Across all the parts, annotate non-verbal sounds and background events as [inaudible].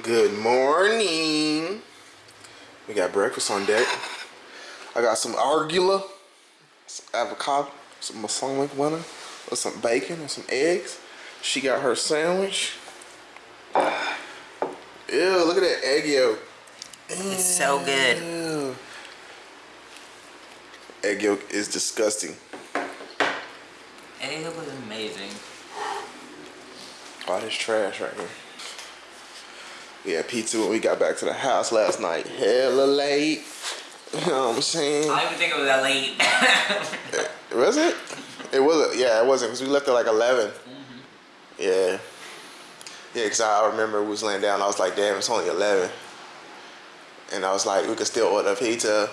Good morning. We got breakfast on deck. I got some arugula, some avocado, some balsamic butter, with some bacon and some eggs. She got her sandwich. Ew, look at that egg yolk. It's so good. Egg yolk is disgusting. Egg yolk was amazing. All this trash right here. We had pizza when we got back to the house last night. Hella late. You know what I'm saying? I don't even think it was that late. [laughs] Was it? It wasn't. Yeah, it wasn't because we left at like 11. Mm-hmm. Yeah. Yeah, because I remember we was laying down. I was like, damn, it's only 11. And I was like, we could still order pizza.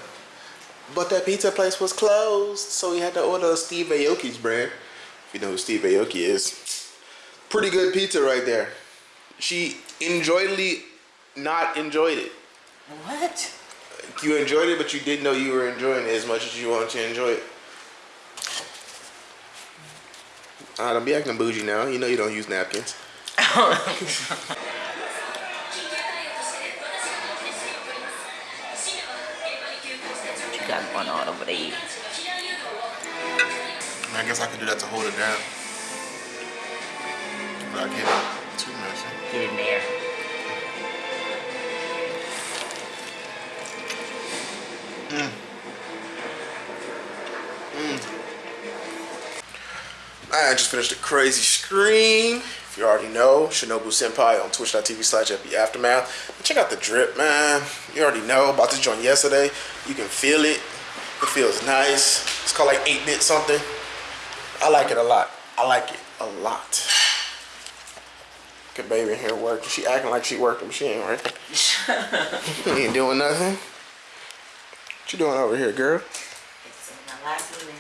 But that pizza place was closed. So we had to order Steve Aoki's brand. If you know who Steve Aoki is. Pretty good pizza right there. She enjoyedly not enjoyed it. what? You enjoyed it, but you didn't know you were enjoying it as much as you wanted to enjoy it. Ah, don't be acting bougie now. You know you don't use napkins. [laughs] You got going on over there? I guess I could do that to hold it down. But I can't too messy. Get in there. Mm. Mm. I just finished a crazy scream. If you already know, Shinobu Senpai on twitch.tv slash Aftermath. Check out the drip, man. You already know about this joint yesterday. You can feel it. It feels nice. It's called like 8-bit something. I like it a lot. I like it a lot. Good baby in here working. She acting like she working, she ain't working. [laughs] you ain't doing nothing. What you doing over here, girl? It's my last email.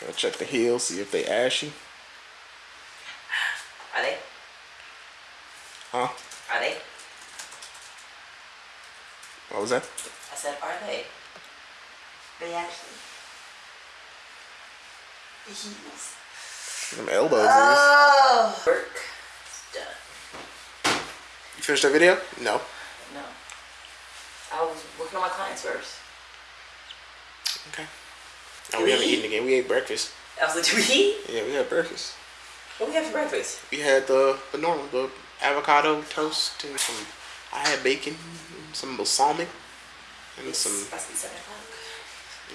Gotta check the heels, see if they ashy. Are they? Huh? Are they? What was that? I said, are they? They actually. The heels. Them elbows. Oh. Work. It's done. You finished that video? No. No. I was working on my clients first. Okay. Oh, no, we haven't eaten again. We ate breakfast. I was like, do we eat? Yeah, we had breakfast. What we have for breakfast? We had the, the normal, the avocado toast and some. I had bacon, some balsamic, and some. Must be seven o'clock.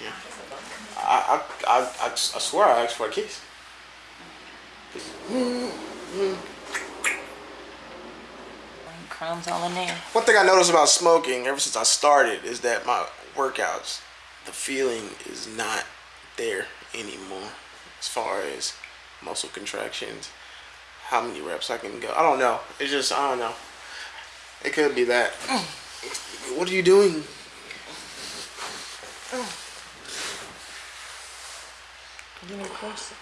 Yeah. That's a bummer. I I I, I, I swear I asked for a kiss. Crumbs all in there. One thing I noticed about smoking ever since I started is that my workouts, the feeling is not there anymore. As far as muscle contractions, how many reps I can go. I don't know. It's just I don't know. It could be that. Mm. What are you doing? Mm. Give me the close.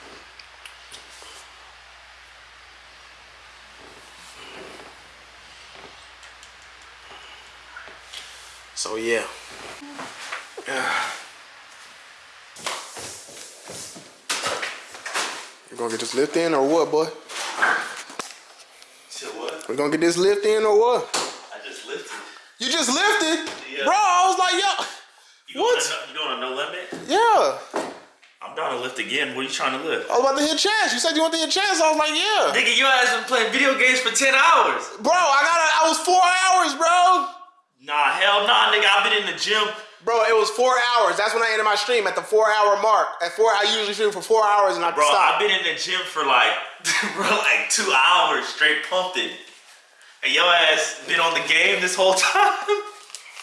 So yeah. [sighs] You gonna get this lift in or what, boy? Said what? We gonna get this lift in or what? I just lifted. You just lifted, Yeah. bro. I was like, yo, You What? Doing a, you doing a no limit? yeah. I'm down to lift again. What are you trying to lift? I was about to hit chest. You said you want to hit chest. I was like, yeah. Nigga, your ass been playing video games for 10 hours. Bro, I got. I was four hours, bro. Nah, hell nah, nigga. I've been in the gym. Bro, it was four hours. That's when I ended my stream at the four hour mark. At four, I usually stream for four hours and I Bro, stop. I've been in the gym for like, [laughs] bro, like two hours straight pumping. And your ass been on the game this whole [laughs] time.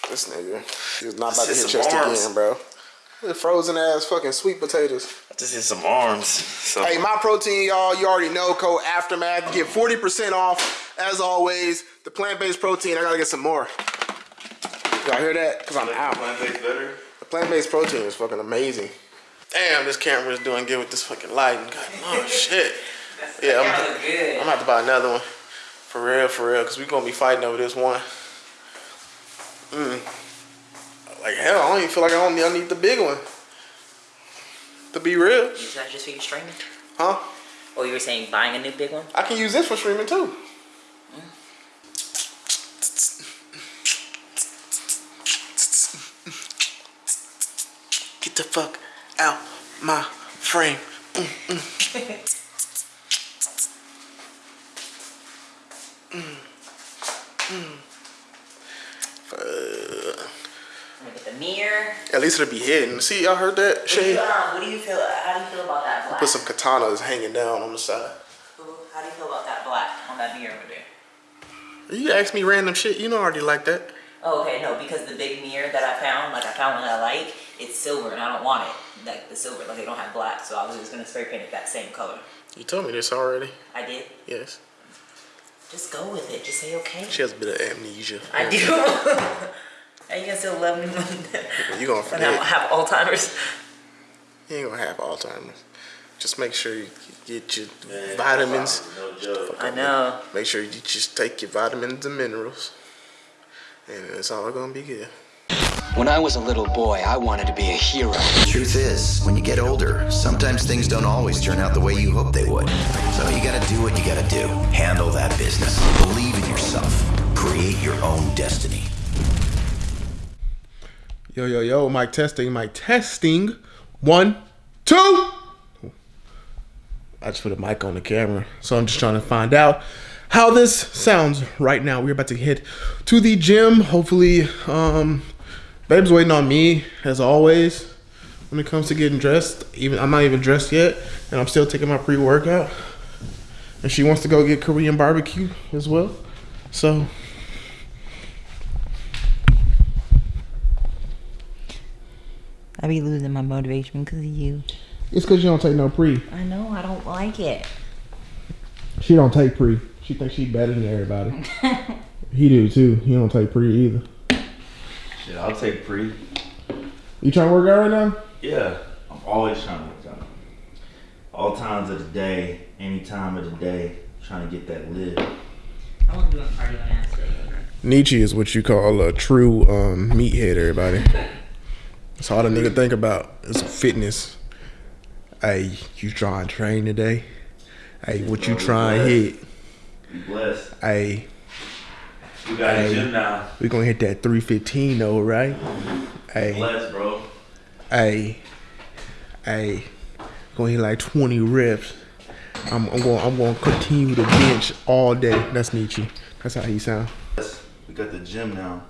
This nigga, he was not about to hit chest arms. again, bro. The frozen ass fucking sweet potatoes. I just hit some arms. So Hey, my protein, y'all, you already know. Code Aftermath. Get 40% off. As always, the plant-based protein, I gotta get some more. Y'all hear that? Because I'm out. plant-based better. The plant-based protein is fucking amazing. Damn, this camera is doing good with this fucking lighting. God, oh [laughs] shit. Yeah, I'm, good. I'm gonna have to buy another one. For real, for real, because we're gonna be fighting over this one. Mm. Like hell, I don't even feel like I don't need, I need the big one. To be real. Is that just for your streaming? Huh? Oh, you were saying buying a new big one? I can use this for streaming too. The fuck out my frame. Mm, mm. I'm gonna get the mirror. At least it'll be hidden. See, y'all heard that? What do, uh, what do you feel? Uh, how do you feel about that black? Put some katanas hanging down on the side. How do you feel about that black on that mirror over there? You ask me random shit, you know I already like that. Oh, okay, no, because the big mirror that I found, like I found one that I like, it's silver and I don't want it. Like the silver, like they don't have black, so I was just gonna spray paint it that same color. You told me this already. I did. Yes. Just go with it. Just say okay. She has a bit of amnesia. I do. [laughs] Are you gonna still love me when, [laughs] You gonna when I forget. have Alzheimer's? You ain't gonna have Alzheimer's. Just make sure you get your vitamins. No joke. I know. Make sure you just take your vitamins and minerals. And it's all gonna be good. When I was a little boy, I wanted to be a hero. Truth is, when you get older, sometimes things don't always turn out the way you hope they would. So you gotta do what you gotta do. Handle that business. Believe in yourself. Create your own destiny. Yo, yo, yo, mic testing, mic testing. One, two. I just put a mic on the camera. So I'm just trying to find out how this sounds right now. We're about to head to the gym. Hopefully, um, babe's waiting on me as always when it comes to getting dressed. Even I'm not even dressed yet, and I'm still taking my pre-workout. And she wants to go get Korean barbecue as well. So I be losing my motivation because of you. it's because you don't take no pre. I know. I don't like it. She don't take pre. She thinks she better than everybody. he do too. He don't take pre either. Shit, I'll take pre. You trying to work out right now? Yeah, I'm always trying to work out. All times of the day, any time of the day, trying to get that live. I want to do a cardio on ass day. Nietzsche is what you call a true um, meathead, everybody. That's all the nigga think about is fitness. Hey, you trying to train today? Hey, what you trying to hit? Be blessed. Hey, We got Hey. a gym now. we gonna hit that 315 though, right? Hey, Blessed, bro. hey, hey, gonna hit like 20 reps. I'm, I'm going. I'm going to continue to bench all day. That's Nietzsche. That's how he sound. We got the gym now.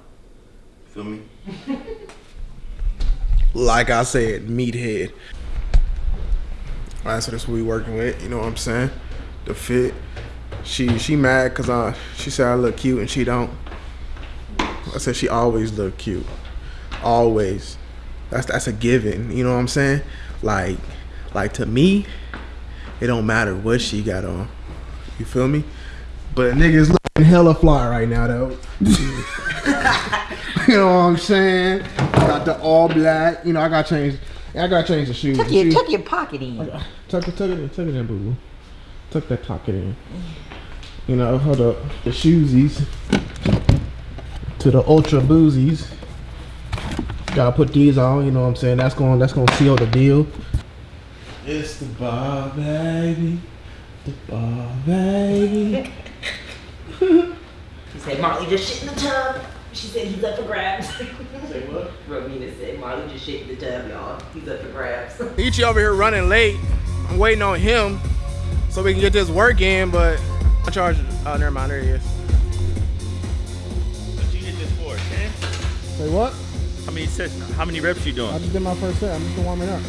Feel me? [laughs] like I said, meathead. All right, so that's what we working with. You know what I'm saying? The fit. She she mad cause I she said I look cute and she don't. I said she always look cute, always. That's that's a given. You know what I'm saying? Like like to me, it don't matter what she got on. You feel me? But a nigga's looking hella fly right now though. [laughs] You know what I'm saying? Got the all black. You know, I got changed. I got to change the shoes. Tuck your, tuck your pocket in. tuck it, tuck it in, tuck it in, boo boo. Tuck that pocket in. You know, hold up. The shoesies to the ultra boozies. Gotta put these on. You know what I'm saying? That's gonna That's gonna seal the deal. It's the bar, baby. The bar, baby. [laughs] He said Marley just shit in the tub. She said he's up for grabs. Say what? Rowena said Marley just shit in the tub, y'all. He's up for grabs. Ichi over here running late. I'm waiting on him so we can get this work in, but I charge. Oh, never mind. There he is. What you hit this for, 10? Say what? How many sets, how many reps you doing? I just did my first set. I'm just warming up.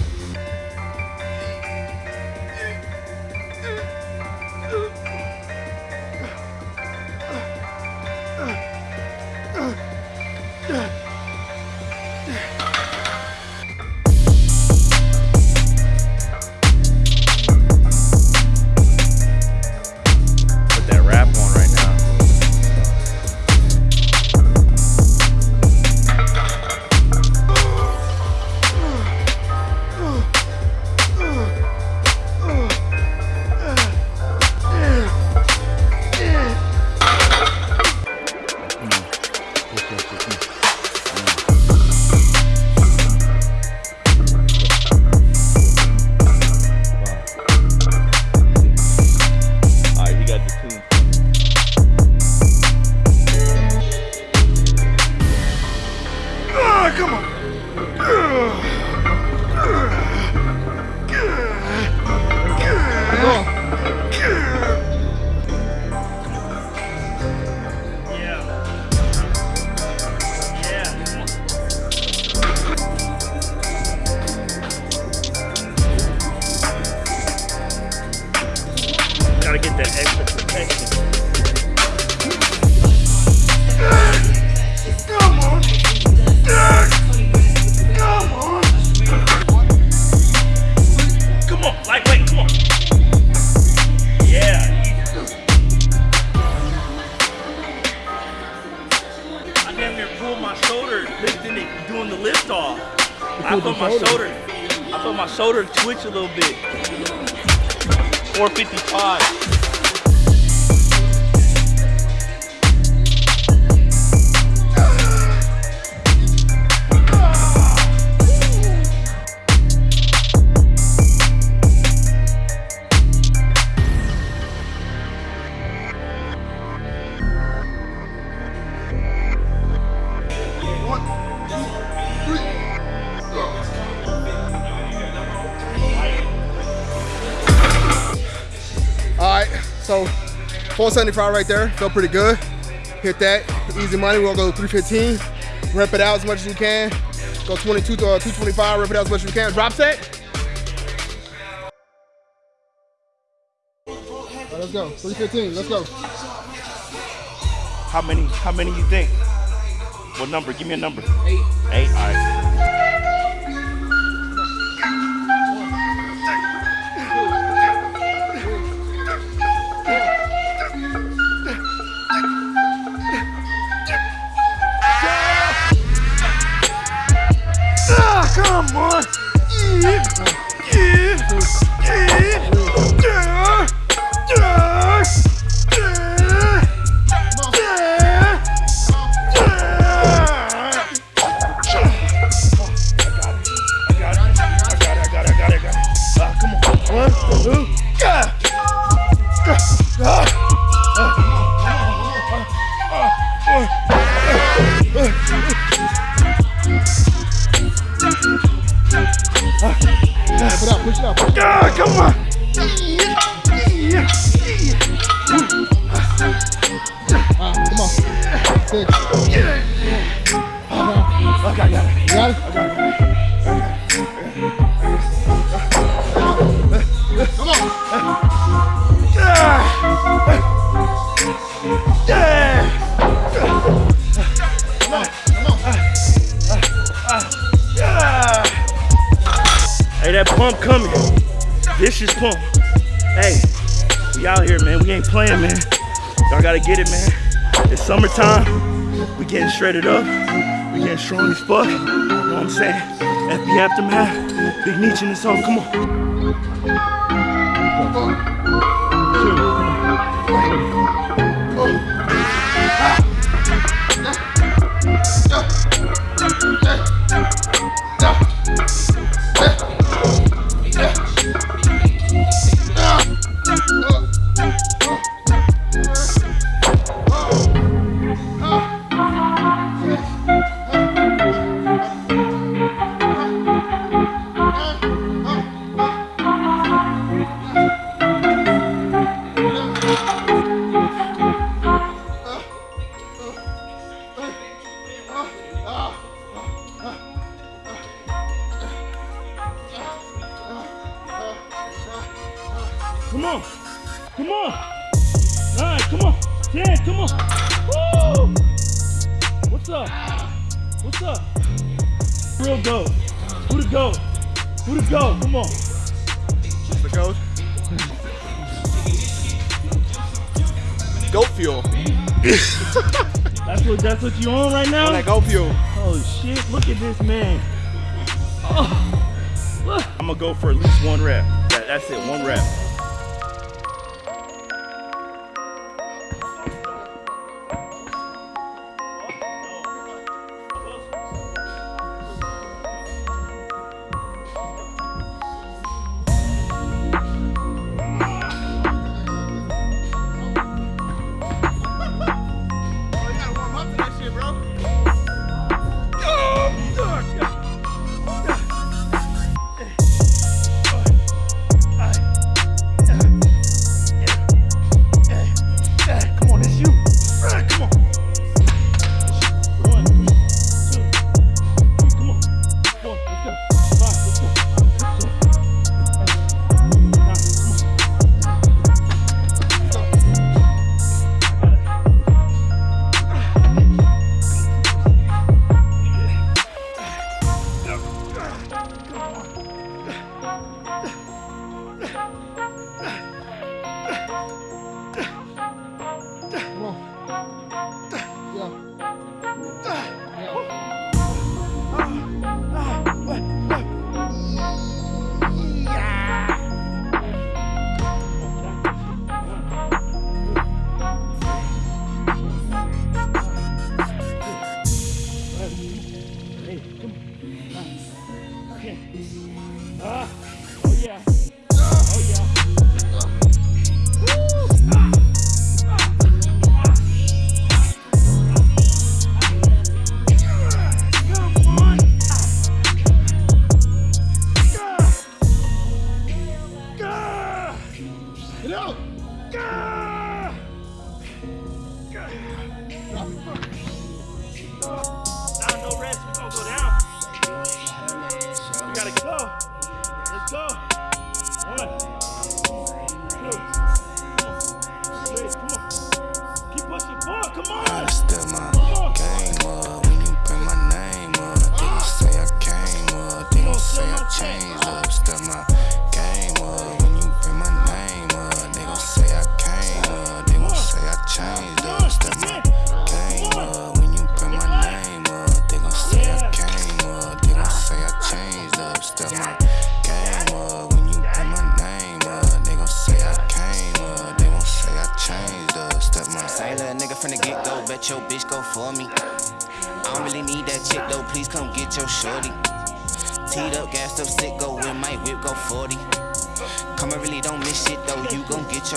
Shoulder twitch a little bit. 455. So 475 right there, felt pretty good. Hit that, easy money. We're gonna go 315, rep it out as much as you can. Go 22 to uh, 225, rep it out as much as you can. Drop set. Right, let's go, 315, let's go. How many? How many you think? What number? Give me a number. Eight. Eight. All right. Hey, that pump coming. This is pump. Hey, we out here, man. We ain't playing, man. Y'all gotta get it, man. It's summertime. We getting shredded up. We getting strong as fuck. You know what I'm saying? FB Aftermath. Big Nietzsche in the song. Come on. Go? Come on. The goat. Goat fuel. [laughs] That's what that's what you on right now? On that goat fuel. Oh shit, look at this man. Oh. I'm gonna go for at least one rep. That, that's it, one rep.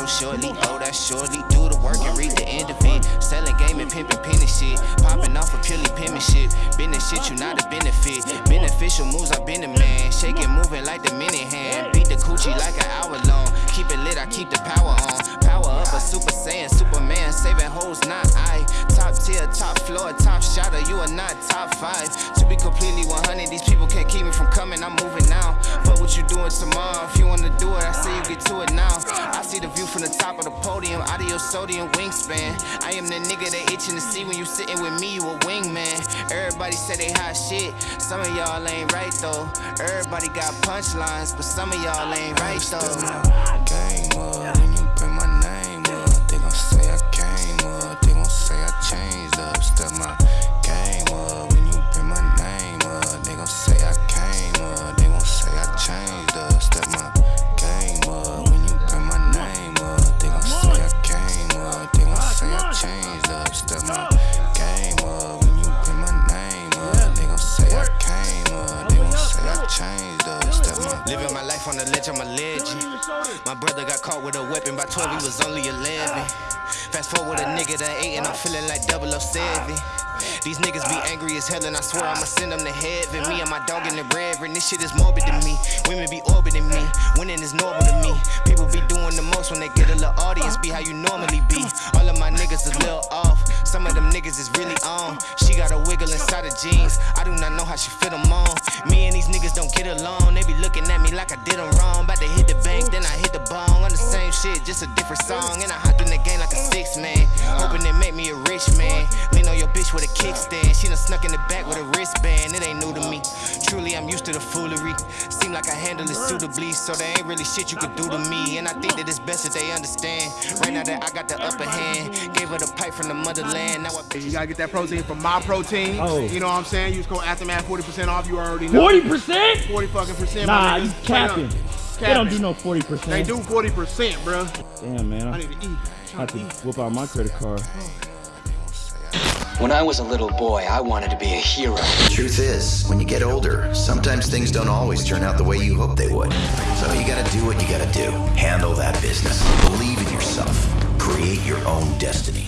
shortly. Oh, that shortly. Do the work and read the end of it. Selling game and pimping penny shit. Popping off a of purely penmanship. Business shit, you not a benefit. Beneficial moves, I've been a man. Shaking, moving like the mini hand. Beat the coochie like an hour long. Keep it lit, I keep the power on. Power up, a super saiyan, Superman, saving hoes, not I. Top tier, top floor, top shotter, you are not top five. To be completely 100, these people can't keep me from coming, I'm moving now. What you doing tomorrow, if you wanna do it, I say you get to it now. I see the view from the top of the podium, out of your sodium wingspan. I am the nigga they itching to see when you sitting with me, you a wingman. Everybody say they hot shit, some of y'all ain't right though. Everybody got punchlines, but some of y'all ain't right though. game up when you bring my name up. They gon' say I came up, they gon' say I changed up. Step my 12, he was only 11. Fast forward a nigga that 8 and I'm feeling like 007. These niggas be angry as hell and I swear I'ma send them to heaven. Me and my dog in the reverend, this shit is morbid to me. Women be orbiting me, winning is normal to me. People be doing the most when they get a little audience, be how you normally be. All of my niggas is little off, some of them niggas is really on. She got a wiggle inside her jeans, I do not know how she fit them on. Me and these niggas don't get along, they be looking at me like I did them wrong. About to hit the bank, then I hit the bong. On the same shit, just a different song. And I hopped in the game like a six man, hoping it make me a rich man. Lean on your bitch with a kickstand, she done snuck in the back with a wristband. It ain't new to me. Truly, I'm used to the foolery. Seem like I handle it suitably, so there ain't really shit you could do to me. And I think that it's best that they understand. Right now that I got the upper hand, gave her the pipe from the motherland. Now I You gotta get that protein from my protein. Oh. You know what I'm saying? Use code Aftermath 40% off. You already know. 40%? 40 fucking percent. Nah, my you nigga. Capping. They don't do no 40%. They do 40%, bro. Damn, man. I I need to eat. I have to whip out my credit card. Oh. When I was a little boy, I wanted to be a hero. The Truth is, when you get older, sometimes things don't always turn out the way you hope they would. So you gotta do what you gotta do. Handle that business. Believe in yourself. Create your own destiny.